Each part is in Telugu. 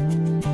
Música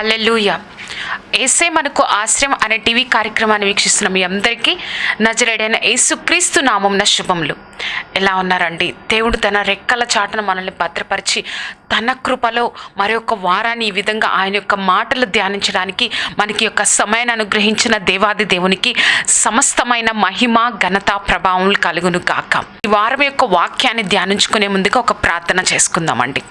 హల్లెలూయ ఏసే మనకు ఆశ్రయం అనే టీవీ కార్యక్రమాన్ని వీక్షిస్తున్న. మీ అందరికీ నజరేడైన యేసుక్రీస్తు నామంన శుభములు. ఎలా ఉన్నారండి? దేవుడు తన రెక్కల చాటను మనల్ని భద్రపరిచి తన కృపలో మరి యొక్క వారాన్ని ఈ విధంగా ఆయన యొక్క మాటలు ధ్యానించడానికి మనకి యొక్క సమయాన్ని అనుగ్రహించిన దేవాది దేవునికి సమస్తమైన మహిమ ఘనత ప్రభావం కలుగును కాక ఈ వారం యొక్క వాక్యాన్ని ధ్యానించుకునే ముందుగా ఒక ప్రార్థన చేసుకుందామండి.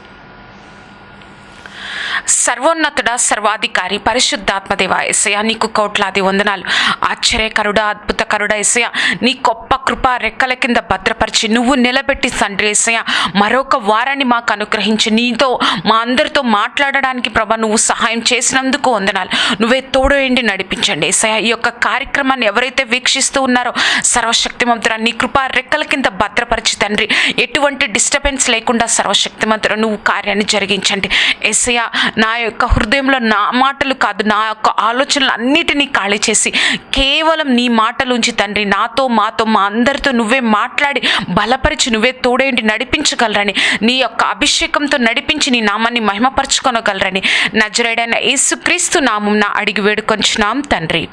సర్వోన్నతుడ సర్వాధికారి పరిశుద్ధాత్మదేవ ఎసయ నీకు కోట్లాది వందనాలు. ఆశ్చర్యకరుడ అద్భుతకరుడ ఎసయ నీ గొప్ప కృప రెక్కల కింద భద్రపరిచి నువ్వు నిలబెట్టి తండ్రి ఎసయ మరొక వారాన్ని మాకు అనుగ్రహించి నీతో మా అందరితో మాట్లాడడానికి ప్రభా నువ్వు సహాయం చేసినందుకు వందనాలు. నువ్వే తోడేండి నడిపించండి ఎసయ ఈ యొక్క కార్యక్రమాన్ని ఎవరైతే వీక్షిస్తూ ఉన్నారో సర్వశక్తిమంతురా నీ కృప రెక్కల కింద భద్రపరిచి తండ్రి ఎటువంటి డిస్టర్బెన్స్ లేకుండా సర్వశక్తిమంతుర నువ్వు కార్యాన్ని జరిగించండి. ఎస్ఐ నా యొక్క హృదయంలో నా మాటలు కాదు నా యొక్క ఆలోచనలు అన్నిటినీ ఖాళీ చేసి కేవలం నీ మాటలు ఉంచి తండ్రి నాతో మాతో మా అందరితో నువ్వే మాట్లాడి బలపరిచి నువ్వే తోడేంటి నడిపించగలరని నీ యొక్క అభిషేకంతో నడిపించి నీ నామాన్ని మహిమపరచుకొనగలరని నజరేడైన యేసుక్రీస్తు నామం అడిగి వేడుకొంచున్నాం తండ్రి.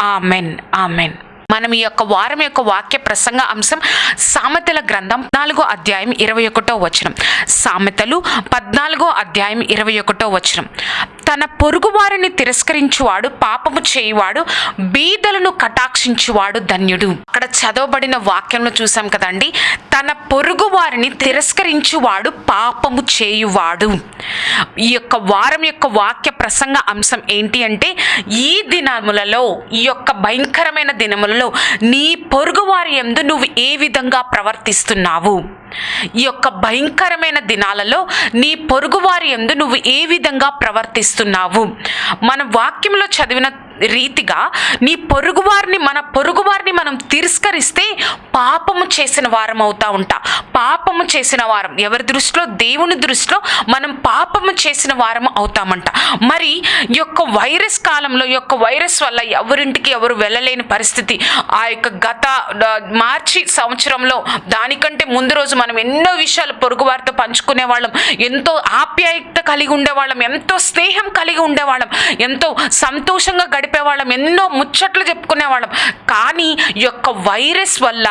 Amen amen. మనం ఈ యొక్క వారం యొక్క వాక్య ప్రసంగ అంశం సామెతల గ్రంథం నాలుగో అధ్యాయం ఇరవై ఒకటో వచనం. సామెతలు పద్నాలుగో అధ్యాయం ఇరవై ఒకటో వచనం. తన పొరుగువారిని తిరస్కరించువాడు పాపము చేయువాడు బీదలను కటాక్షించువాడు ధన్యుడు. అక్కడ చదవబడిన వాక్యంలో చూసాం కదండి తన పొరుగు వారిని తిరస్కరించువాడు పాపము చేయువాడు. ఈ యొక్క వారం యొక్క వాక్య ప్రసంగ అంశం ఏంటి అంటే ఈ దినములలో ఈ యొక్క భయంకరమైన దినములలో నీ పొరుగువారి యందు నువ్వు ఏ విధంగా ప్రవర్తిస్తున్నావు? ఈ యొక్క భయంకరమైన దినాలలో నీ పొరుగువారి యందు నువ్వు ఏ విధంగా ప్రవర్తిస్తున్నావు? మన వాక్యంలో చదివిన రీతిగా నీ పొరుగువారిని మన పొరుగువారిని మనం తిరస్కరిస్తే పాపము చేసిన వారం అవుతా ఉంటా. పాపము చేసిన వారం ఎవరి దృష్టిలో? దేవుని దృష్టిలో మనం పాపము చేసిన వారం అవుతామంట. మరి ఈ యొక్క వైరస్ కాలంలో యొక్క వైరస్ వల్ల ఎవరింటికి ఎవరు వెళ్ళలేని పరిస్థితి ఆ యొక్క గత మార్చి సంవత్సరంలో దానికంటే ముందు రోజు మనం ఎన్నో విషయాలు పొరుగు వారితో పంచుకునే వాళ్ళం. ఎంతో ఆప్యాయత కలిగి ఉండేవాళ్ళం ఎంతో స్నేహం కలిగి ఉండేవాళ్ళం ఎంతో సంతోషంగా గడిపేవాళ్ళం ఎన్నో ముచ్చట్లు చెప్పుకునేవాళ్ళం. కానీ యొక్క వైరస్ వల్ల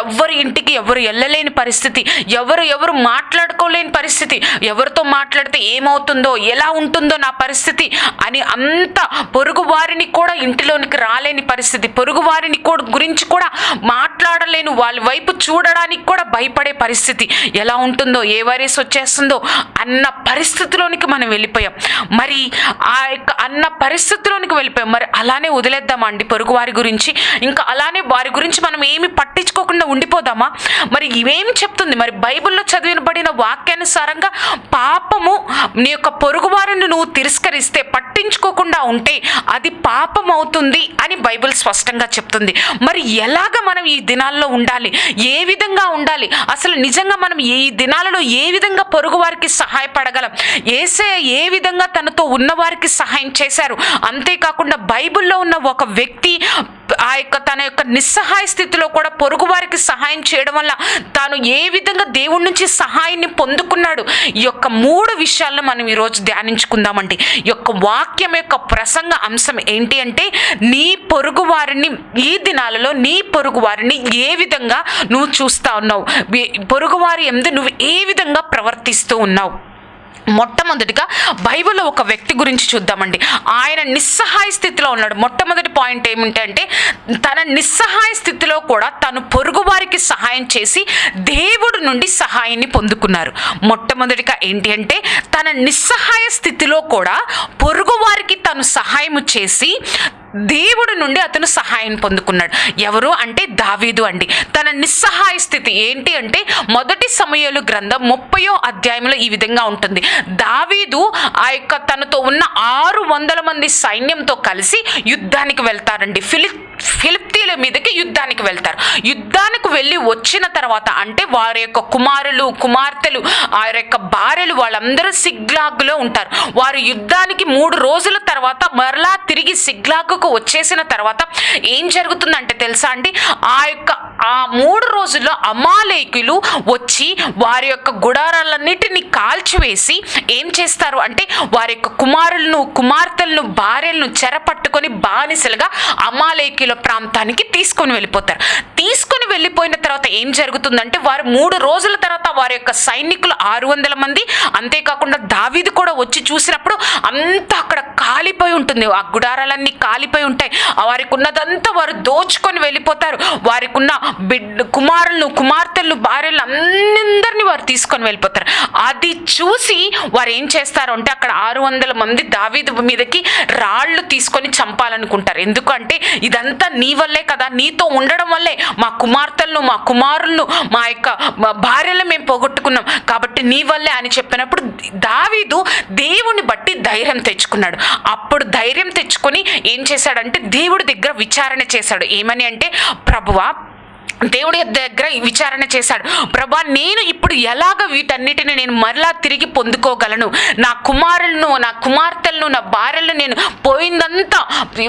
ఎవరి ఇంటికి ఎవరు వెళ్ళలేని పరిస్థితి ఎవరు ఎవరు మాట్లాడుకోలేని పరిస్థితి ఎవరితో మాట్లాడితే ఏమవుతుందో ఎలా ఉంటుందో నా పరిస్థితి అని అంత పొరుగు వారిని కూడా ఇంటిలోనికి రాలేని పరిస్థితి పొరుగు వారిని కూడా గురించి కూడా మాట్లాడలేను వాళ్ళ వైపు చూడడానికి కూడా భయపడే పరిస్థితి. ఎలా ఉంటుందో ఏ వైరస్ వచ్చేస్తుందో అన్న పరిస్థితిలోనికి మనం వెళ్ళిపోయాం. మరి ఆ యొక్క అన్న పరిస్థితిలోనికి వెళ్ళిపోయాం. మరి అలానే వదిలేద్దామా అండి పొరుగు వారి గురించి? ఇంకా అలానే వారి గురించి మనం ఏమి పట్టించుకోకుండా ఉండిపోదామా? మరి ఇవేమి చెప్తుంది? మరి బైబిల్లో చదివినబడిన వాక్యానుసారంగా పాపము నీ యొక్క పొరుగు వారిని నువ్వు తిరస్కరిస్తే పట్టించుకోకుండా ఉంటే అది పాపం అవుతుంది అని బైబిల్ స్పష్టంగా చెప్తుంది. మరి ఎలాగ మనం ఈ దినాల్లో ఉండాలి? ఏ విధంగా ఉండాలి? అసలు నిజంగా మనం ఈ దినాలలో ఏ విధంగా పొరుగు వారికి సహాయపడగలం? ఏసే ఏ విధంగా తనతో ఉన్నవారికి సహాయం చేశారు? అంతేకాకుండా బైబిల్లో ఉన్న ఒక వ్యక్తి ఆ యొక్క తన యొక్క నిస్సహాయ స్థితిలో కూడా పొరుగు వారికి సహాయం చేయడం వల్ల తాను ఏ విధంగా దేవుడి నుంచి సహాయాన్ని పొందుకున్నాడు? ఈ యొక్క మూడు విషయాలను మనం ఈరోజు ధ్యానించుకుందామండి. ఈ యొక్క వాక్యం యొక్క ప్రసంగ అంశం ఏంటి అంటే నీ పొరుగు వారిని ఈ దినాలలో నీ పొరుగు వారిని ఏ విధంగా నువ్వు చూస్తా ఉన్నావు? పొరుగు వారి ఎందు నువ్వు ఏ విధంగా ప్రవర్తిస్తూ ఉన్నావు? మొట్టమొదటిగా బైబిల్లో ఒక వ్యక్తి గురించి చూద్దామండి. ఆయన నిస్సహాయ స్థితిలో ఉన్నాడు. మొట్టమొదటి పాయింట్ ఏమిటంటే తన నిస్సహాయ స్థితిలో కూడా తను పొరుగువారికి సహాయం చేసి దేవుడు నుండి సహాయాన్ని పొందుకున్నారు. మొట్టమొదటిగా ఏంటి అంటే తన నిస్సహాయ స్థితిలో కూడా పొరుగువారికి తను సహాయం చేసి దేవుడు నుండి అతను సహాయం పొందుకున్నాడు. ఎవరు అంటే దావీదు అండి. తన నిస్సహాయ స్థితి ఏంటి అంటే మొదటి సమయాలు గ్రంథం ముప్పయో అధ్యాయంలో ఈ విధంగా ఉంటుంది. దావీదు ఆ యొక్క తనతో ఉన్న ఆరు వందల మంది సైన్యంతో కలిసి యుద్ధానికి వెళ్తారండి. ఫిలిప్ ఫిలిప్ ఫిలిప్తీల మీదకి యుద్ధానికి వెళ్తారు. యుద్ధానికి వెళ్ళి వచ్చిన తర్వాత అంటే వారి యొక్క కుమారులు కుమార్తెలు ఆ యొక్క భార్యలు వాళ్ళందరూ సిగ్లాగ్లో ఉంటారు. వారు యుద్ధానికి మూడు రోజుల తర్వాత మరలా తిరిగి సిగ్లాగ్కు వచ్చేసిన తర్వాత ఏం జరుగుతుందంటే తెలుసా అండి? ఆ యొక్క ఆ మూడు రోజుల్లో అమాలేకులు వచ్చి వారి యొక్క గుడారాలన్నిటిని కాల్చివేసి ఏం చేస్తారు అంటే వారి యొక్క కుమారులను కుమార్తెలను భార్యలను చెరపట్టుకొని బానిసలుగా అమాలేకుల ప్రాంతానికి తీసుకొని వెళ్ళిపోతారు. తీసుకొని వెళ్ళిపోయిన తర్వాత ఏం జరుగుతుందంటే వారు మూడు రోజుల తర్వాత వారి యొక్క సైనికులు ఆరు వందల మంది అంతేకాకుండా దావీది కూడా వచ్చి చూసినప్పుడు అంతా అక్కడ కాలిపోయి ఉంటుంది. ఆ గుడారాలన్నీ కాలిపోయి ఉంటాయి. వారికి ఉన్నదంతా వారు దోచుకొని వెళ్ళిపోతారు. వారికి ఉన్న బిడ్ కుమారులను కుమార్తెలను భార్యలు అందరినీ వారు తీసుకొని వెళ్ళిపోతారు. అది చూసి వారు ఏం చేస్తారు అంటే అక్కడ ఆరు వందల మంది దావీదు మీదకి రాళ్ళు తీసుకొని చంపాలనుకుంటారు. ఎందుకంటే ఇదంతా నీ వల్లే కదా నీతో ఉండడం వల్లే మా కుమార్తెలను మా కుమారులను మా యొక్క భార్యలను భార్యలు మేము పోగొట్టుకున్నాం. కాబట్టి నీ వల్లే అని చెప్పినప్పుడు దావీదు దేవుని బట్టి ధైర్యం తెచ్చుకున్నాడు. అప్పుడు ధైర్యం తెచ్చుకొని ఏం చేశాడంటే దేవుడి దగ్గర విచారణ చేశాడు. ఏమని అంటే ప్రభువా దేవుడి దగ్గర విచారణ చేశాడు. ప్రభా నేను ఇప్పుడు ఎలాగ వీటన్నిటిని నేను మరలా తిరిగి పొందుకోగలను? నా కుమారులను నా కుమార్తెలను నా భార్యలను నేను పోయిందంతా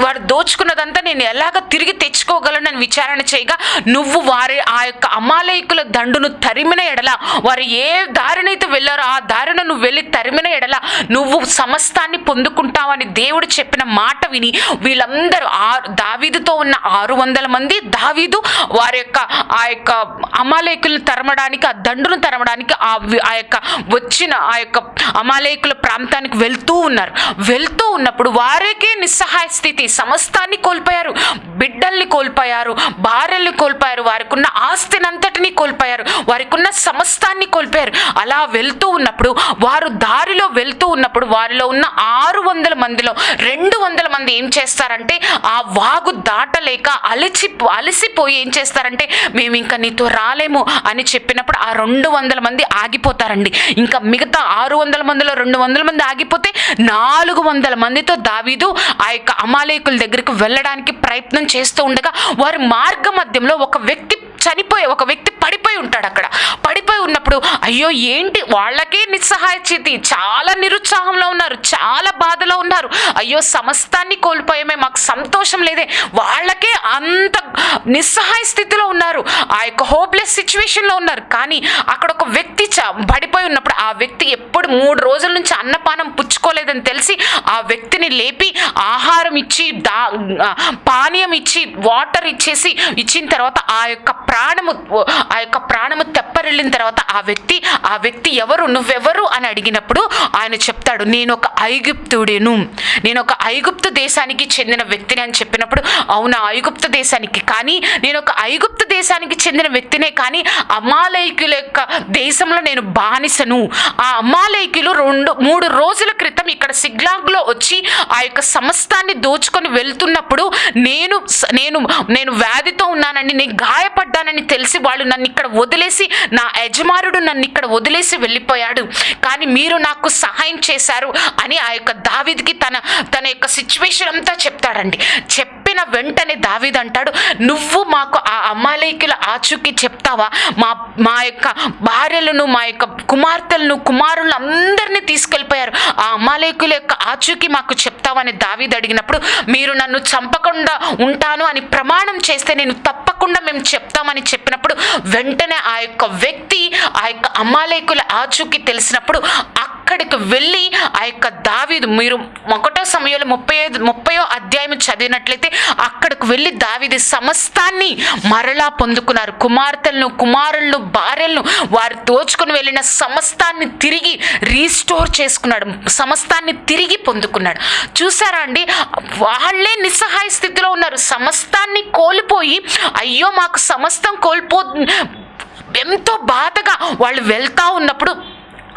వారు దోచుకున్నదంతా నేను ఎలాగ తిరిగి తెచ్చుకోగలను అని విచారణ చేయగా నువ్వు వారి ఆ యొక్క అమాలయకుల దండును తరిమిన ఎడల వారు ఏ దారినైతే వెళ్ళారో ఆ దారిన నువ్వు వెళ్ళి తరిమిన ఎడల నువ్వు సమస్తాన్ని పొందుకుంటావని దేవుడు చెప్పిన మాట విని వీళ్ళందరూ ఆ దావీదుతో ఉన్న ఆరు వందల మంది దావీదు వారి యొక్క ఆ యొక్క అమాలేకులను తరమడానికి ఆ దండును తరమడానికి ఆ ఆ యొక్క వచ్చిన ఆ యొక్క అమాలేకుల ప్రాంతానికి వెళ్తూ ఉన్నారు. వెళ్తూ ఉన్నప్పుడు వారికే నిస్సహాయ స్థితి. సమస్తాన్ని కోల్పోయారు. బిడ్డల్ని కోల్పోయారు. భార్యల్ని కోల్పోయారు. వారికి ఉన్న ఆస్తినంతటిని కోల్పోయారు. వారికి ఉన్న సమస్తాన్ని కోల్పోయారు. అలా వెళ్తూ ఉన్నప్పుడు వారు దారిలో వెళ్తూ ఉన్నప్పుడు వారిలో ఉన్న ఆరు వందల మందిలో రెండు వందల మంది ఏం చేస్తారంటే ఆ వాగు దాటలేక అలచి అలసిపోయి ఏం చేస్తారంటే మేము ఇంకా నీతో రాలేము అని చెప్పినప్పుడు ఆ రెండు వందల మంది ఆగిపోతారండి. ఇంకా మిగతా ఆరు వందల మందిలో రెండు వందల మంది ఆగిపోతే నాలుగు వందల మందితో దావీదు ఆ యొక్క అమాలేకుల దగ్గరికి వెళ్ళడానికి ప్రయత్నం చేస్తూ ఉండగా వారి మార్గ మధ్యంలో ఒక వ్యక్తి చనిపోయే ఒక వ్యక్తి పడిపోయి ఉంటాడు అక్కడ. పడిపోయి ఉన్నప్పుడు అయ్యో ఏంటి వాళ్ళకే నిస్సహాయ చేతి చాలా నిరుత్సాహంలో ఉన్నారు చాలా బాధలో ఉన్నారు. అయ్యో సమస్తాన్ని కోల్పోయామే మాకు సంతోషం లేదే. వాళ్ళకే అంత నిస్సహాయ స్థితిలో ఉన్నారు. ఆ యొక్క హోప్లెస్ సిచ్యువేషన్లో ఉన్నారు. కానీ అక్కడ ఒక వ్యక్తి పడిపోయి ఉన్నప్పుడు ఆ వ్యక్తి ఎప్పుడు మూడు రోజుల నుంచి అన్నపానం పుచ్చుకోలేదని తెలిసి ఆ వ్యక్తిని లేపి ఆహారం ఇచ్చి దా పానీయం ఇచ్చి వాటర్ ఇచ్చేసి ఇచ్చిన తర్వాత ఆ యొక్క ప్రాణము ఆ యొక్క ప్రాణము తెప్పరిల్లిన తర్వాత ఆ వ్యక్తి ఆ వ్యక్తి ఎవరు నువ్వెవరు అని అడిగినప్పుడు ఆయన చెప్తాడు నేను ఒక ఐగుప్తుడేను. నేను ఒక ఐగుప్తు దేశానికి చెందిన వ్యక్తిని అని చెప్పినప్పుడు అవునా ఐగుప్తు దేశానికి. కానీ నేను ఒక ఐగుప్తు దేశానికి చెందిన వ్యక్తినే కానీ అమాలయకుల యొక్క దేశంలో నేను బానిసను. ఆ అమాలయకులు రెండు మూడు రోజుల క్రితం ఇక్కడ సిగ్లాగ్లో వచ్చి ఆ యొక్క సమస్తాన్ని దోచుకొని వెళ్తున్నప్పుడు నేను నేను నేను వ్యాధితో ఉన్నానని నేను గాయపడ్డానని తెలిసి వాళ్ళు నన్ను ఇక్కడ వదిలేసి నా యజమానుడు నన్ను ఇక్కడ వదిలేసి వెళ్ళిపోయాడు. కానీ మీరు నాకు సహాయం చేశారు అని ఆ యొక్క దావిదికి తన తన యొక్క సిచ్యువేషన్ అంతా చెప్తాడండి చెప్పిన వెంటనే దావీద్ అంటాడు నువ్వు మాకు ఆ అమాలయకుల ఆచూకీ చెప్తావా? మా మా యొక్క భార్యలను మా యొక్క కుమార్తెలను కుమారులను అందరినీ తీసుకెళ్ళిపోయారు. ఆ అమ్మాలయకుల యొక్క ఆచూకీ మాకు చెప్తావని దావీద్ అడిగినప్పుడు మీరు నన్ను చంపకుండా ఉంటాను అని ప్రమాణం చేస్తే నేను తప్పకుండా మేము చెప్తామని చెప్పినప్పుడు వెంటనే ఆ యొక్క వ్యక్తి ఆ యొక్క అమ్మాలయకుల ఆచూకీ తెలిసినప్పుడు అక్కడికి వెళ్ళి ఆ యొక్క దావీదు మీరు ఒకటో సమయంలో ముప్పై ఐదు ముప్పయో అధ్యాయం చదివినట్లయితే అక్కడికి వెళ్ళి దావిది సమస్తాన్ని మరలా పొందుకున్నారు. కుమార్తెలను కుమారులను భార్యలను వారు దోచుకుని వెళ్ళిన సమస్తాన్ని తిరిగి రీస్టోర్ చేసుకున్నాడు. సమస్తాన్ని తిరిగి పొందుకున్నాడు. చూసారా అండి? వాళ్ళే నిస్సహాయ స్థితిలో ఉన్నారు. సమస్తాన్ని కోల్పోయి అయ్యో మాకు సమస్తం కోల్పో ఎంతో బాధగా వాళ్ళు వెళ్తా ఉన్నప్పుడు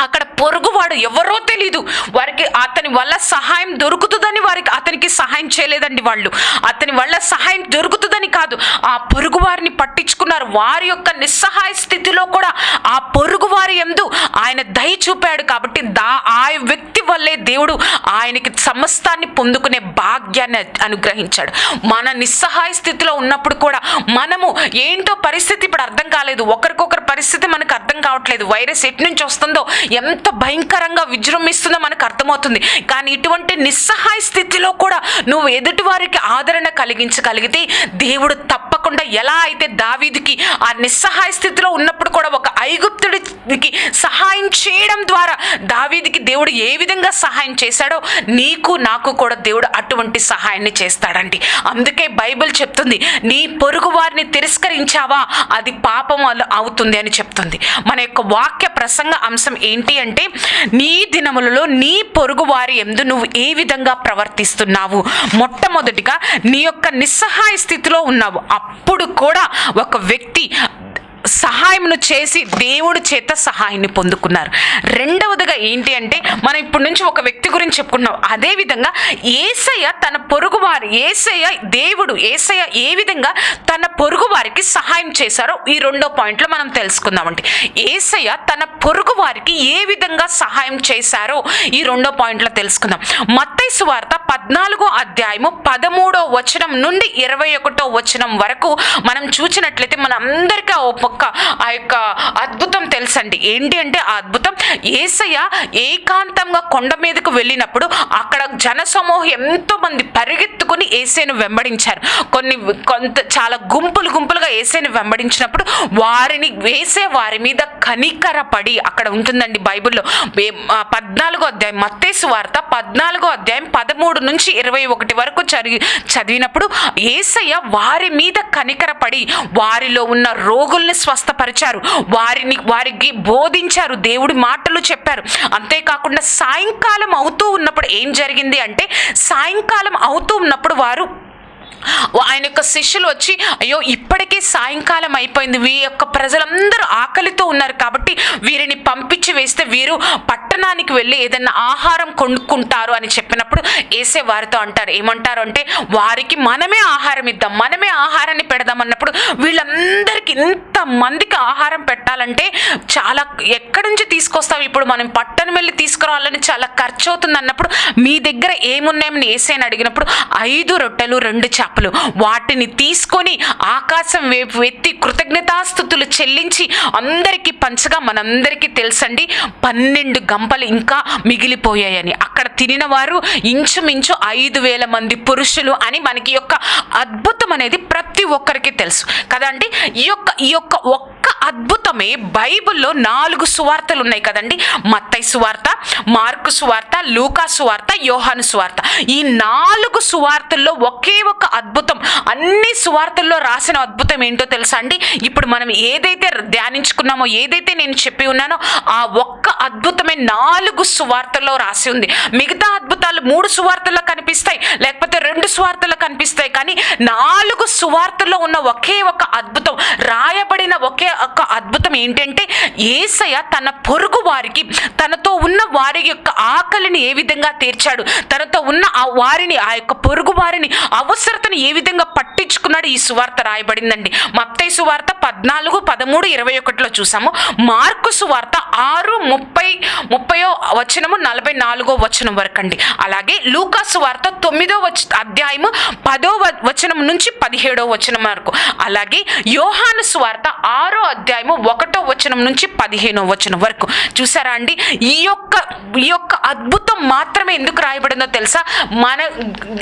అక్కడ పొరుగువాడు ఎవరో తెలీదు. వారికి అతని వల్ల సహాయం దొరుకుతుందని వారికి అతనికి సహాయం చేయలేదండి వాళ్ళు. అతని వల్ల సహాయం దొరుకుతుందని కాదు. ఆ పొరుగు వారిని పట్టించుకున్నారు. వారి యొక్క నిస్సహాయ స్థితిలో కూడా ఆ పొరుగు వారి ఎందు ఆయన దయ చూపాడు కాబట్టి దా ఆ వ్యక్తి వల్లే దేవుడు ఆయనకి సమస్తాన్ని పొందుకునే భాగ్యాన్ని అనుగ్రహించాడు. మన నిస్సహాయ స్థితిలో ఉన్నప్పుడు కూడా మనము ఏంటో పరిస్థితి ఇప్పుడు అర్థం కాలేదు. ఒకరికొకరి పరిస్థితి మనకు అర్థం కావట్లేదు. వైరస్ ఎటు నుంచి వస్తుందో ఎంత భయంకరంగా విజృంభిస్తుందో మనకు అర్థమవుతుంది. కానీ ఇటువంటి నిస్సహాయ స్థితిలో కూడా నువ్వు ఎదుటి వారికి ఆదరణ కలిగించగలిగితే దేవుడు తప్పకుండా ఎలా అయితే దావీదికి ఆ నిస్సహాయ స్థితిలో ఉన్నప్పుడు కూడా ఒక ఐగుప్తుడికి సహాయం చేయడం ద్వారా దావీదికి దేవుడు ఏ విధంగా సహాయం చేశాడో నీకు నాకు కూడా దేవుడు అటువంటి సహాయాన్ని చేస్తాడండి. అందుకే బైబిల్ చెప్తుంది నీ పొరుగు వారిని తిరస్కరించావా? అది పాపం అవుతుంది అని చెప్తుంది. మన యొక్క వాక్య ప్రసంగ అంశం ఏంటి? అంటే నీ దినములలో నీ పొరుగు వారి ఎందు నువ్వు ఏ విధంగా ప్రవర్తిస్తున్నావు? మొట్టమొదటిగా నీ యొక్క నిస్సహాయ స్థితిలో ఉన్నావు. అప్పుడు కూడా ఒక వ్యక్తి సహాయమును చేసి దేవుడి చేత సహాయాన్ని పొందుకున్నారు. రెండవదిగా ఏంటి అంటే మనం ఇప్పటి నుంచి ఒక వ్యక్తి గురించి చెప్పుకున్నాం అదే విధంగా ఏసయ్య తన పొరుగు వారి ఏసయ్య దేవుడు ఏసయ్య ఏ విధంగా తన పొరుగు వారికి సహాయం చేశారో ఈ రెండో పాయింట్లో మనం తెలుసుకుందామండి. ఏసయ్య తన పొరుగు వారికి ఏ విధంగా సహాయం చేశారో ఈ రెండో పాయింట్లో తెలుసుకుందాం. మత్తైసు సువార్త పద్నాలుగో అధ్యాయము పదమూడో వచనం నుండి ఇరవై ఒకటో వచనం వరకు మనం చూసినట్లయితే మన ఆ ఒక్క ఆ యొక్క అద్భుతం తెలుసండి. ఏంటి అంటే ఆ అద్భుతం? ఏసయ్య ఏకాంతంగా కొండ మీదకు వెళ్ళినప్పుడు అక్కడ జనసమూహం ఎంతోమంది ఎంతో మంది పరిగెత్తుకుని ఏసైను వెంబడించారు. కొన్ని కొంత చాలా గుంపులు గుంపులుగా ఏసైను వెంబడించినప్పుడు వారిని వేసే వారి మీద కనికరపడి అక్కడ ఉంటుందండి బైబిల్లో. పద్నాలుగో అధ్యాయం మత్తేసు వార్త పద్నాలుగో అధ్యాయం పదమూడు నుంచి ఇరవై ఒకటి వరకు చదివి చదివినప్పుడు ఏసయ్య వారి మీద కనికరపడి వారిలో ఉన్న రోగుల్ని స్వస్థపరిచారు. వారిని వారికి బోధించారు. దేవుడి మాటలు చెప్పారు. అంతేకాకుండా సాయంకాలం అవుతూ ఉన్నప్పుడు ఏం జరిగింది అంటే సాయంకాలం అవుతూ ఉన్నప్పుడు వారు ఆయన యొక్క శిష్యులు వచ్చి అయ్యో ఇప్పటికే సాయంకాలం అయిపోయింది. వీ యొక్క ప్రజలందరూ ఆకలితో ఉన్నారు కాబట్టి వీరిని పంపించి వేస్తే వీరు పట్టణానికి వెళ్ళి ఏదైనా ఆహారం కొనుక్కుంటారు అని చెప్పినప్పుడు వేసే వారితో అంటారు. ఏమంటారు అంటే వారికి మనమే ఆహారం ఇద్దాం. మనమే ఆహారాన్ని పెడదాం అన్నప్పుడు వీళ్ళందరికీ ఇంత మందికి ఆహారం పెట్టాలంటే చాలా ఎక్కడి నుంచి తీసుకొస్తాం ఇప్పుడు మనం పట్టణం వెళ్ళి తీసుకురావాలని చాలా ఖర్చు అవుతుంది అన్నప్పుడు మీ దగ్గర ఏమున్నాయని వేసేని అడిగినప్పుడు ఐదు రొట్టెలు రెండు చేపలు వాటిని తీసుకొని ఆకాశం వైపు ఎత్తి కృతజ్ఞతాస్థుతులు చెల్లించి అందరికీ పంచగా మనందరికీ తెలుసండి పన్నెండు గంపలు ఇంకా మిగిలిపోయాయని. అక్కడ తినిన వారు ఇంచుమించు ఐదు వేల మంది పురుషులు అని మనకి యొక్క అద్భుతం అనేది ప్రతి ఒక్కరికి తెలుసు. కదండి ఈ యొక్క ఈ యొక్క ఒక్క ఒక్క అద్భుతమే బైబిల్లో నాలుగు సువార్తలు ఉన్నాయి కదండి. మత్తై సువార్త మార్కు సువార్త లూకా సువార్త యోహాను సువార్త. ఈ నాలుగు సువార్తల్లో ఒకే ఒక అద్భుతం అన్ని సువార్తల్లో రాసిన అద్భుతం ఏంటో తెలుసా అండి? ఇప్పుడు మనం ఏదైతే ధ్యానించుకున్నామో ఏదైతే నేను చెప్పి ఉన్నానో ఆ ఒక్క అద్భుతమే నాలుగు సువార్తల్లో రాసి ఉంది. మిగతా అద్భుతాలు మూడు సువార్తల్లో కనిపిస్తాయి లేకపోతే రెండు సువార్తల్లో కనిపిస్తాయి కానీ నాలుగు సువార్తల్లో ఉన్న ఒకే ఒక అద్భుతం రాయబడిన ఒకే ఒక అద్భుతం ఏంటంటే ఏసయ్య తన పొరుగు వారికి తనతో ఉన్న వారి యొక్క ఆకలిని ఏ విధంగా తీర్చాడు? తనతో ఉన్న ఆ వారిని ఆ యొక్క పొరుగు వారిని అవసరతను ఏ విధంగా పట్టించుకున్నాడు? ఈ సువార్త రాయబడిందండి. మత్తై సువార్త పద్నాలుగు పదమూడు ఇరవై ఒకటిలో చూసాము. మార్కు సువార్త ఆరు ముప్పై ముప్పయో వచనము నలభై నాలుగో వచనం వరకు అండి అలాగే లూకాసు వార్త తొమ్మిదో వచ అధ్యాయము పదో వచనం నుంచి పదిహేడో వచనం వరకు. అలాగే యోహాను సువార్త ఆరో అధ్యాయము ఒకటో వచనం నుంచి పదిహేనో వచనం వరకు. చూసారా అండి? ఈ యొక్క ఈ యొక్క అద్భుతం మాత్రమే ఎందుకు రాయబడిందో తెలుసా? మన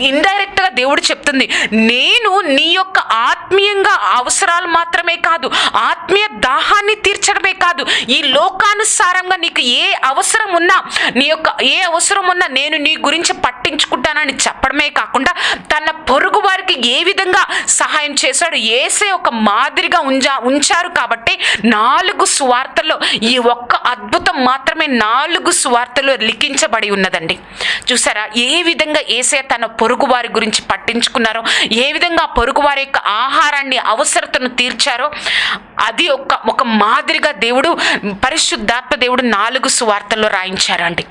ఇండైరెక్ట్గా దేవుడు చెప్తుంది నేను నీ యొక్క ఆత్మీయంగా అవసరాలు మాత్రమే కాదు ఆత్మీయ దాహాన్ని తీర్చడమే కాదు ఈ లోకానుసారంగా నీకు ఏ అవసరం ఉన్నా నీ యొక్క ఏ అవసరం ఉన్నా నేను నీ గురించి పట్టించుకుంటానని చెప్పడమే కాకుండా తన పొరుగు వారికి ఏ విధంగా సహాయం చేశాడు ఏసే ఒక మాదిరిగా ఉంచా ఉంచారు కాబట్టి నాలుగు సువార్తల్లో ఈ ఒక్క అద్భుతం మాత్రమే నాలుగు సువార్తలు లిఖించబడి ఉన్నదండి. చూసారా? ఏ విధంగా ఏసే తన పొరుగు వారి గురించి పట్టించుకున్నారో ఏ విధంగా పొరుగు వారి యొక్క ఆహారాన్ని అవసరతను తీర్చారో అది ఒక ఒక మాదిరిగా దేవుడు పరిశుద్ధాత్మ దేవుడు నాలుగు సువార్తల్లో రాయించారండి.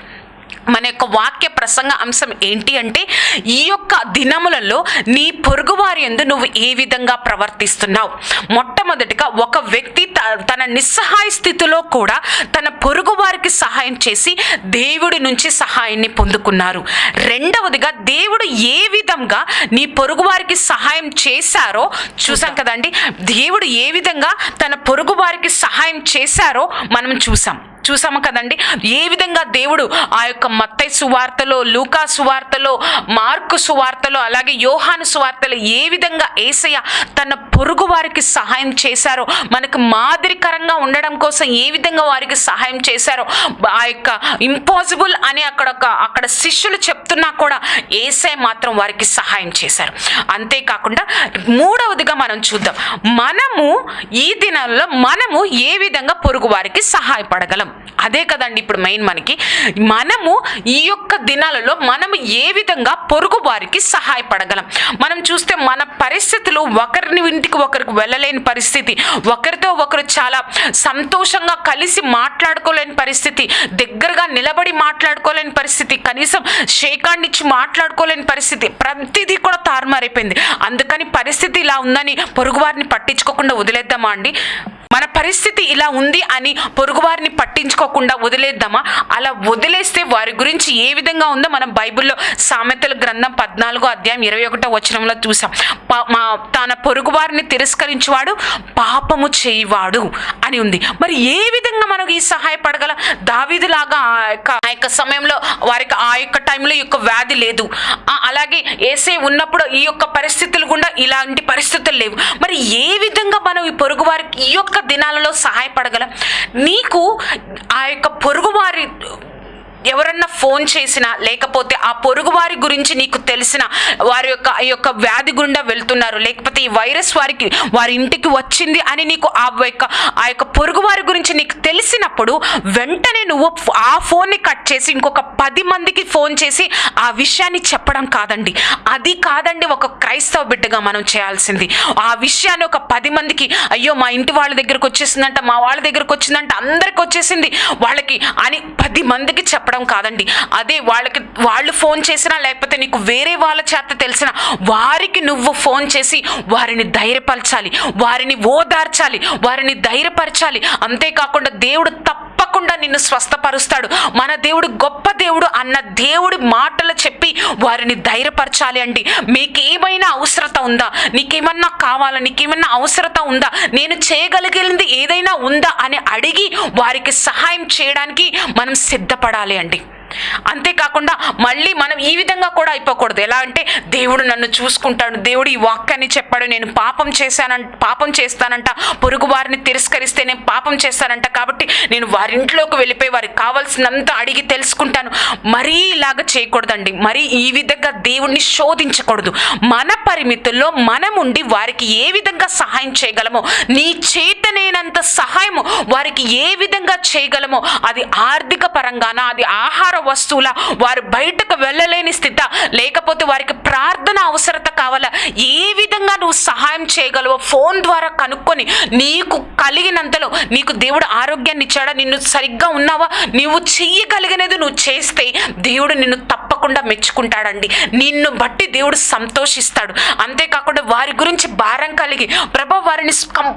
మన యొక్క వాక్య ప్రసంగ అంశం ఏంటి అంటే ఈ యొక్క దినములలో నీ పొరుగువారి ఎందు నువ్వు ఏ విధంగా ప్రవర్తిస్తున్నావు? మొట్టమొదటిగా ఒక వ్యక్తి తన నిస్సహాయ స్థితిలో కూడా తన పొరుగు వారికి సహాయం చేసి దేవుడి నుంచి సహాయాన్ని పొందుకున్నారు. రెండవదిగా దేవుడు ఏ విధంగా నీ పొరుగు వారికి సహాయం చేశారో చూసాం కదండి? దేవుడు ఏ విధంగా తన పొరుగు వారికి సహాయం చేశారో మనం చూసాం. చూసాము కదండి. ఏ విధంగా దేవుడు ఆ యొక్క మత్తై సువార్తలో లూకా సువార్తలో మార్కు సువార్తలో అలాగే యోహాను సువార్తలో ఏ విధంగా ఏసయ్య తన పొరుగు వారికి సహాయం చేశారో మనకు మాదిరికరంగా ఉండడం కోసం ఏ విధంగా వారికి సహాయం చేశారో ఆ యొక్క ఇంపాసిబుల్ అని అక్కడ ఒక అక్కడ శిష్యులు చెప్తున్నా కూడా ఏసై మాత్రం వారికి సహాయం చేశారు. అంతేకాకుండా మూడవదిగా మనం చూద్దాం. మనము ఈ దినాల్లో మనము ఏ విధంగా పొరుగు వారికి సహాయపడగలం? అదే కదండి ఇప్పుడు మెయిన్ మనకి. మనము ఈ యొక్క దినాలలో మనము ఏ విధంగా పొరుగు వారికి సహాయపడగలం? మనం చూస్తే మన పరిస్థితులు ఒకరిని ఇంటికి ఒకరికి వెళ్ళలేని పరిస్థితి ఒకరితో ఒకరు చాలా సంతోషంగా కలిసి మాట్లాడుకోలేని పరిస్థితి దగ్గరగా నిలబడి మాట్లాడుకోలేని పరిస్థితి కనీసం షేకాండ్ ఇచ్చి మాట్లాడుకోలేని పరిస్థితి ప్రతిదీ కూడా తారుమారైపోయింది. అందుకని పరిస్థితి ఇలా ఉందని పొరుగువారిని పట్టించుకోకుండా వదిలేద్దామా అండి? మన పరిస్థితి ఇలా ఉంది అని పొరుగువారిని పట్టించుకోకుండా వదిలేద్దామా? అలా వదిలేస్తే వారి గురించి ఏ విధంగా ఉందో మనం బైబిల్లో సామెతల గ్రంథం పద్నాలుగో అధ్యాయం ఇరవై ఒకటో వచనంలో చూసాం. మా తన పొరుగువారిని తిరస్కరించువాడు పాపము చేయవాడు అని ఉంది. మరి ఏ విధంగా మనకు ఈ సహాయపడగల దావీదులాగా ఆ యొక్క ఆ యొక్క సమయంలో వారికి ఆ యొక్క టైంలో యొక్క వ్యాధి లేదు. అలాగే ఏసే ఉన్నప్పుడు ఈ యొక్క పరిస్థితులు గుండా ఇలాంటి పరిస్థితులు లేవు. మరి ఏ విధంగా మనం ఈ పొరుగు వారికి ఈ యొక్క దినాలలో సహాయపడగలం. నీకు ఆ యొక్క పొరుగువారి ఎవరన్నా ఫోన్ చేసినా లేకపోతే ఆ పొరుగు వారి గురించి నీకు తెలిసిన వారి యొక్క ఈ యొక్క వ్యాధి గుండా వెళ్తున్నారు. లేకపోతే ఈ వైరస్ వారికి వారి ఇంటికి వచ్చింది అని నీకు ఆ యొక్క ఆ యొక్క పొరుగు వారి గురించి నీకు తెలిసినప్పుడు వెంటనే నువ్వు ఆ ఫోన్ని కట్ చేసి ఇంకొక పది మందికి ఫోన్ చేసి ఆ విషయాన్ని చెప్పడం కాదండి. అది కాదండి ఒక క్రైస్తవ బిడ్డగా మనం చేయాల్సింది. ఆ విషయాన్ని ఒక పది మందికి అయ్యో మా ఇంటి వాళ్ళ దగ్గరకు వచ్చేసిందంట మా వాళ్ళ దగ్గరకు వచ్చిందంట అందరికి వచ్చేసింది వాళ్ళకి అని పది మందికి చెప్పడం కాదండి. అదే వాళ్ళకి వాళ్ళు ఫోన్ చేసినా లేకపోతే నీకు వేరే వాళ్ళ చేత తెలిసిన వారికి నువ్వు ఫోన్ చేసి వారిని ధైర్యపరచాలి వారిని ఓదార్చాలి వారిని ధైర్యపరచాలి. అంతేకాకుండా దేవుడు తప్ప తప్పకుండా నిన్ను స్వస్థపరుస్తాడు. మన దేవుడు గొప్ప దేవుడు అన్న దేవుడి మాటలు చెప్పి వారిని ధైర్యపరచాలి అండి. మీకు ఏమైనా అవసరత ఉందా? నీకేమన్నా కావాలా? నీకేమన్నా అవసరత ఉందా? నేను చేయగలిగింది ఏదైనా ఉందా అని అడిగి వారికి సహాయం చేయడానికి మనం సిద్ధపడాలి అండి. అంతేకాకుండా మళ్ళీ మనం ఈ విధంగా కూడా అయిపోకూడదు. ఎలా అంటే దేవుడు నన్ను చూసుకుంటాడు. దేవుడు ఈ వాక్యాన్ని చెప్పాడు. నేను పాపం చేశానంట పాపం చేస్తానంట. పొరుగు వారిని తిరస్కరిస్తే నేను పాపం చేస్తానంట. కాబట్టి నేను వారి ఇంట్లోకి వెళ్ళిపోయి వారికి కావాల్సినంత అడిగి తెలుసుకుంటాను. మరీ ఇలాగ చేయకూడదండి. మరీ ఈ విధంగా దేవుణ్ణి శోధించకూడదు. మన పరిమితుల్లో మనముండి వారికి ఏ విధంగా సహాయం చేయగలమో నీ చేతనేనంత సహాయము వారికి ఏ విధంగా చేయగలమో అది ఆర్థిక పరంగాన అది ఆహార వస్తువుల వారు బయటకు వెళ్ళలేని స్థిత లేకపోతే వారికి ప్రార్థన అవసరత కావాలా? ఏ విధంగా నువ్వు సహాయం చేయగలవో ఫోన్ ద్వారా కనుక్కొని నీకు కలిగినంతలో నీకు దేవుడు ఆరోగ్యాన్ని ఇచ్చాడా? నిన్ను సరిగ్గా ఉన్నావా? నువ్వు చెయ్యగలిగినది నువ్వు చేస్తే దేవుడు నిన్ను తప్ప తప్పకుండా మెచ్చుకుంటాడండి. నిన్ను బట్టి దేవుడు సంతోషిస్తాడు. అంతేకాకుండా వారి గురించి భారం కలిగి ప్రభా వారిని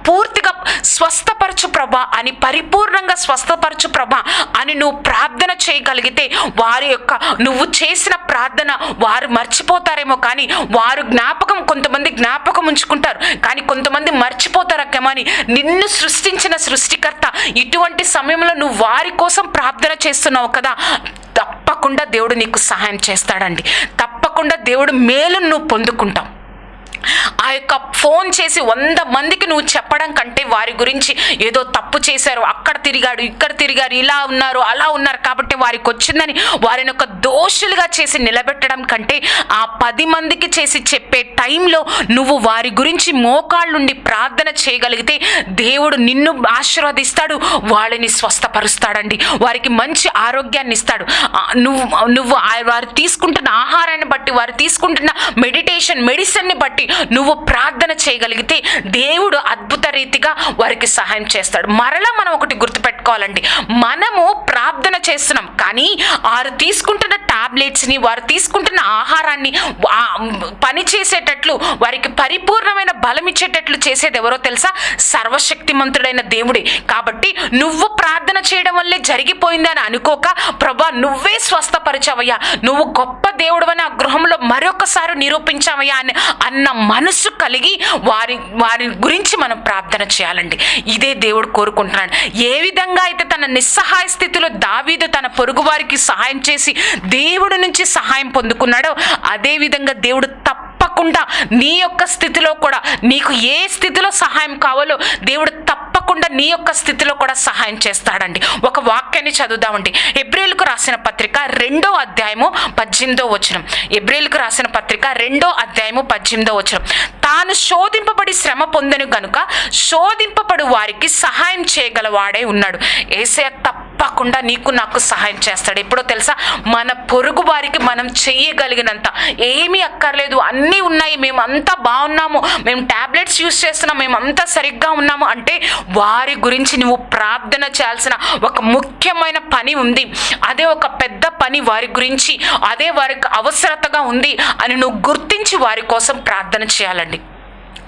పూర్తిగా స్వస్థపరచు ప్రభా అని పరిపూర్ణంగా స్వస్థపరచు ప్రభా అని నువ్వు ప్రార్థన చేయగలిగితే వారి యొక్క నువ్వు చేసిన ప్రార్థన వారు మర్చిపోతారేమో కానీ వారు జ్ఞాపకం కొంతమంది జ్ఞాపకం ఉంచుకుంటారు. కానీ కొంతమంది మర్చిపోతారకేమో అని నిన్ను సృష్టించిన సృష్టికర్త ఇటువంటి సమయంలో నువ్వు వారి కోసం ప్రార్థన చేస్తున్నావు కదా తప్పకుండా దేవుడు నీకు సహాయం చేస్తాడండి. తప్పకుండా దేవుడు మేలు నువ్వు పొందుకుంటావు ఆ యొక్క ఫోన్ చేసి వంద మందికి నువ్వు చెప్పడం కంటే వారి గురించి ఏదో తప్పు చేశారు అక్కడ తిరిగాడు ఇక్కడ తిరిగారు ఇలా ఉన్నారు అలా ఉన్నారు కాబట్టి వారికి వచ్చిందని వారిని ఒక దోషులుగా చేసి నిలబెట్టడం కంటే ఆ పది మందికి చేసి చెప్పే టైంలో నువ్వు వారి గురించి మోకాళ్ళుండి ప్రార్థన చేయగలిగితే దేవుడు నిన్ను ఆశీర్వదిస్తాడు వాళ్ళని స్వస్థపరుస్తాడండి వారికి మంచి ఆరోగ్యాన్ని ఇస్తాడు. నువ్వు నువ్వు ఆ- వారు తీసుకుంటున్న ఆహారాన్ని బట్టి వారు తీసుకుంటున్న మెడిటేషన్ మెడిసిన్ని బట్టి నువ్వు ప్రార్థన చేయగలిగితే దేవుడు అద్భుత రీతిగా వారికి సహాయం చేస్తాడు. మరలా మనం ఒకటి గుర్తుపెట్టుకోవాలండి. మనము ప్రార్థన చేస్తున్నాం. కానీ వారు తీసుకుంటున్న టాబ్లెట్స్ని వారు తీసుకుంటున్న ఆహారాన్ని పని చేసేటట్లు వారికి పరిపూర్ణమైన బలం ఇచ్చేటట్లు చేసేది ఎవరో తెలుసా? సర్వశక్తిమంతుడైన దేవుడే. కాబట్టి నువ్వు ప్రార్థన చేయడం వల్లే జరిగిపోయిందని అనుకోక ప్రభా నువ్వే స్వస్థపరిచావయ్యా నువ్వు గొప్ప దేవుడు అని ఆ గృహంలో మరొకసారి నిరూపించావయ్యా అని అన్న మనసు కలిగి వారి వారి గురించి మనం ప్రార్థన చేయాలండి. ఇదే దేవుడు కోరుకుంటున్నాడు. ఏ విధంగా అయితే తన నిస్సహాయ స్థితిలో దావీదు తన పొరుగు వారికి సహాయం చేసి దేవుడి నుంచి సహాయం పొందుకున్నాడో అదేవిధంగా దేవుడు దేవుడు తప్పకుండా నీ యొక్క స్థితిలో కూడా నీకు ఏ స్థితిలో సహాయం కావాలో దేవుడు తప్ప తప్పకుండా నీ యొక్క స్థితిలో కూడా సహాయం చేస్తాడండి. ఒక వాక్యాన్ని చదువుదామండి. ఎబ్రిల్కు రాసిన పత్రిక రెండో అధ్యాయము పద్దెనిమిదో వచనం. ఎబ్రిల్కు రాసిన పత్రిక రెండో అధ్యాయము పద్దెనిమిదో వచనం. తాను శోధింపబడి శ్రమ పొందను గనుక శోధింపబడు వారికి సహాయం చేయగలవాడే ఉన్నాడు. ఏసయ తప్పకుండా నీకు నాకు సహాయం చేస్తాడు. ఎప్పుడో తెలుసా? మన పొరుగు వారికి మనం చెయ్యగలిగినంత ఏమీ అక్కర్లేదు. అన్నీ ఉన్నాయి. మేమంతా బాగున్నాము. మేము టాబ్లెట్స్ యూస్ చేస్తున్నాం. మేము అంతా సరిగ్గా ఉన్నాము. అంటే వారి గురించి నువ్వు ప్రార్థన చేయాల్సిన ఒక ముఖ్యమైన పని ఉంది. అదే ఒక పెద్ద పని వారి గురించి అదే వారికి అవసరతగా ఉంది అని నువ్వు గుర్తించి వారి కోసం ప్రార్థన చేయాలండి.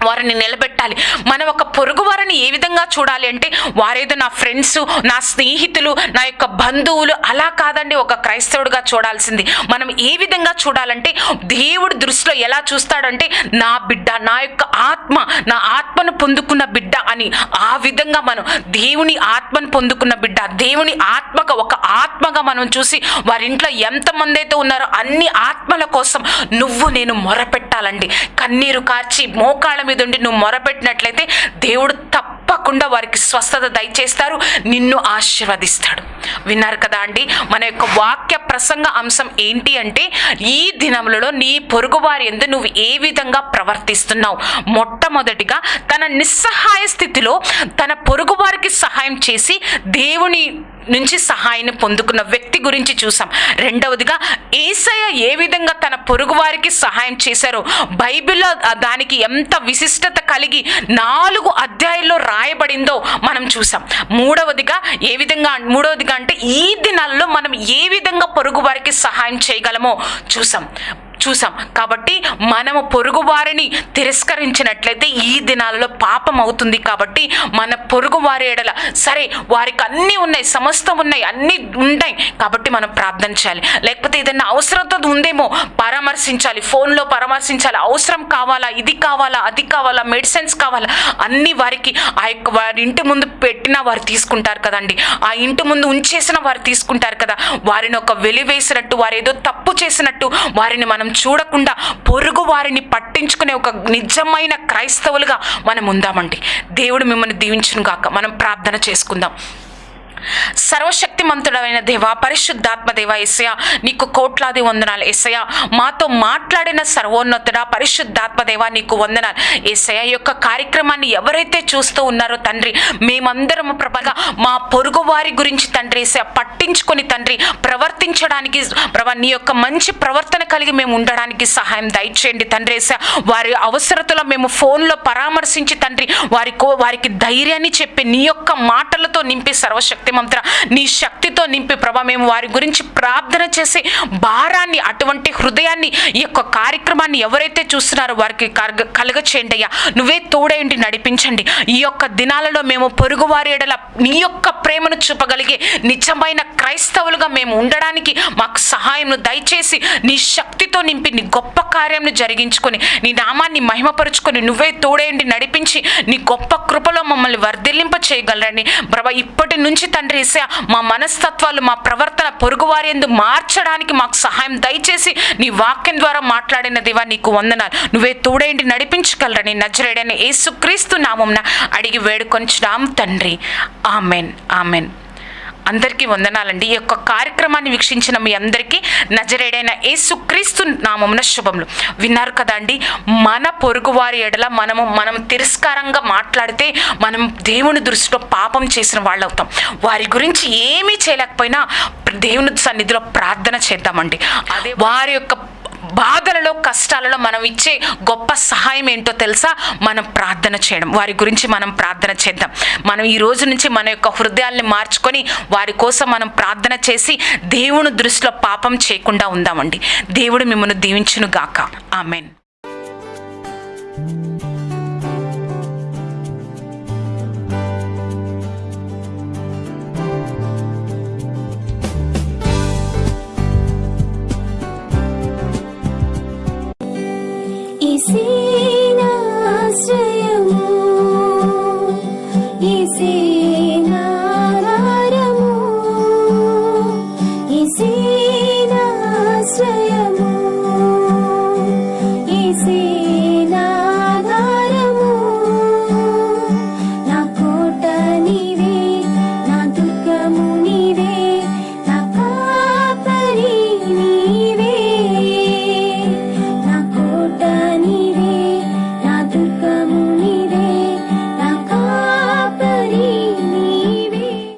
వారిని నిలబెట్టాలి. మనం ఒక పొరుగు వారిని ఏ విధంగా చూడాలి అంటే వారేదో నా ఫ్రెండ్స్ నా స్నేహితులు నా యొక్క బంధువులు అలా కాదండి ఒక క్రైస్తవుడిగా చూడాల్సింది. మనం ఏ విధంగా చూడాలంటే దేవుడి దృష్టిలో ఎలా చూస్తాడంటే నా బిడ్డ నా యొక్క ఆత్మ నా ఆత్మను పొందుకున్న బిడ్డ అని. ఆ విధంగా మనం దేవుని ఆత్మను పొందుకున్న బిడ్డ దేవుని ఆత్మగా ఒక ఆత్మగా మనం చూసి వారి ఇంట్లో ఎంతమంది అయితే ఉన్నారో అన్ని ఆత్మల కోసం నువ్వు నేను మొరపెట్టాలండి. కన్నీరు కార్చి మోకాళ్ళ మీద ఉండి నువ్వు మొరపెట్టినట్లయితే దేవుడు తప్పకుండా వారికి స్వస్థత దయచేస్తారు నిన్ను ఆశీర్వదిస్తాడు. విన్నారు కదా అండి మన యొక్క వాక్య ప్రసంగ అంశం ఏంటి అంటే ఈ దినములలో నీ పొరుగువారి ఎందు నువ్వు ఏ విధంగా ప్రవర్తిస్తున్నావు? మొట్టమొదటిగా తన నిస్సహాయ స్థితిలో తన పొరుగువారికి సహాయం చేసి దేవుని నుంచి సహాయాన్ని పొందుకున్న వ్యక్తి గురించి చూసాం. రెండవదిగా ఏసయ్య ఏ విధంగా తన పొరుగు వారికి సహాయం చేశారో బైబిల్లో దానికి ఎంత విశిష్టత కలిగి నాలుగు అధ్యాయుల్లో రాయబడిందో మనం చూసాం. మూడవదిగా ఏ విధంగా మూడవదిగా అంటే ఈ దినాల్లో మనం ఏ విధంగా పొరుగు వారికి సహాయం చేయగలమో చూసాం. చూసాం. కాబట్టి మనము పొరుగు వారిని తిరస్కరించినట్లయితే ఈ దినాలలో పాపం అవుతుంది. కాబట్టి మన పొరుగు వారి ఎడల సరే వారికి అన్నీ ఉన్నాయి సమస్తం ఉన్నాయి అన్నీ ఉంటాయి. కాబట్టి మనం ప్రార్థన చేయాలి. లేకపోతే ఏదైనా అవసరంతో ఉందేమో పరామర్శించాలి. ఫోన్లో పరామర్శించాలి. అవసరం కావాలా ఇది కావాలా అది కావాలా మెడిసిన్స్ కావాలా అన్ని వారికి ఆ యొక్క వారి ఇంటి ముందు పెట్టినా వారు తీసుకుంటారు కదండి. ఆ ఇంటి ముందు ఉంచేసిన వారు తీసుకుంటారు కదా. వారిని ఒక వెలివేసినట్టు వారు ఏదో తప్పు చేసినట్టు వారిని మనం చూడకుండా పొరుగు వారిని పట్టించుకునే ఒక నిజమైన క్రైస్తవులుగా మనం ఉందామండి. దేవుడు మిమ్మల్ని దీవించును గాక మనం ప్రార్థన చేసుకుందాం. సర్వశక్తిమంతుడమైన దేవ పరిశుద్ధాత్మ దేవ ఎస్సయ నీకు కోట్లాది వందనాలు ఎస్సయ మాతో మాట్లాడిన సర్వోన్నతుడ పరిశుద్ధాత్మ దేవ నీకు వందనాలు. ఎస్సయ యొక్క కార్యక్రమాన్ని ఎవరైతే చూస్తూ ఉన్నారో తండ్రి మేమందరము ప్రభగా మా పొరుగు వారి గురించి తండ్రి ఎస్సయ పట్టించుకొని తండ్రి ప్రవర్తించడానికి ప్రభా నీ యొక్క మంచి ప్రవర్తన కలిగి మేము ఉండడానికి సహాయం దయచేయండి తండ్రి ఎస్సయ వారి అవసరతలో మేము ఫోన్లో పరామర్శించి తండ్రి వారి కో- వారికి ధైర్యాన్ని చెప్పి నీ యొక్క మాటలతో నింపి సర్వశక్తి మంత్ర నీ శక్తితో నింపి ప్రభా మేము వారి గురించి ప్రార్థన చేసి భారాన్ని అటువంటి హృదయాన్ని ఈ యొక్క కార్యక్రమాన్ని ఎవరైతే చూస్తున్నారో వారికి కలగ కలగచేయండి అయ్యా. నువ్వే తోడేంటి నడిపించండి. ఈ యొక్క దినాలలో మేము పొరుగువారి ఎడల నీ యొక్క ప్రేమను చూపగలిగే నిజమైన క్రైస్తవులుగా మేము ఉండడానికి మాకు సహాయం దయచేసి నీ శక్తితో నింపి నీ గొప్ప కార్యంను జరిగించుకొని నీ నామాన్ని మహిమపరుచుకొని నువ్వే తోడేంటి నడిపించి నీ గొప్ప కృపలో మమ్మల్ని వర్ధిల్లింప చేయగలరని ప్రభా ఇప్పటి నుంచి తండ్రి ఇసే మా మనస్తత్వాలు మా ప్రవర్తన పొరుగువారి ఎందు మార్చడానికి మాకు సహాయం దయచేసి నీ వాక్యం ద్వారా మాట్లాడిన దేవా నీకు వందనాలు. నువ్వే తోడేంటి నడిపించగలరని నజరేడని ఏసుక్రీస్తు నామంన అడిగి వేడుకొంచున్నాం తండ్రి. ఆమెన్. ఆమెన్. అందరికీ వందనాలండి. ఈ యొక్క కార్యక్రమాన్ని వీక్షించిన మీ అందరికీ నజరేడైన యేసుక్రీస్తు నామమున శుభములు. విన్నారు కదా అండి మన పొరుగువారి ఎడల మనము మనం తిరస్కారంగా మాట్లాడితే మనం దేవుని దృష్టిలో పాపం చేసిన వాళ్ళు అవుతాం వారి గురించి ఏమీ చేయలేకపోయినా దేవుని సన్నిధిలో ప్రార్థన చేద్దామండి. అదే వారి యొక్క బాధలలో కష్టాలలో మనం ఇచ్చే గొప్ప సహాయం ఏంటో తెలుసా? మనం ప్రార్థన చేయడం. వారి గురించి మనం ప్రార్థన చేద్దాం. మనం ఈ రోజు నుంచి మన యొక్క హృదయాల్ని మార్చుకొని వారి కోసం మనం ప్రార్థన చేసి దేవుని దృష్టిలో పాపం చేయకుండా ఉందామండి. దేవుడు మిమ్మల్ని దీవించును గాక ఆమెన్.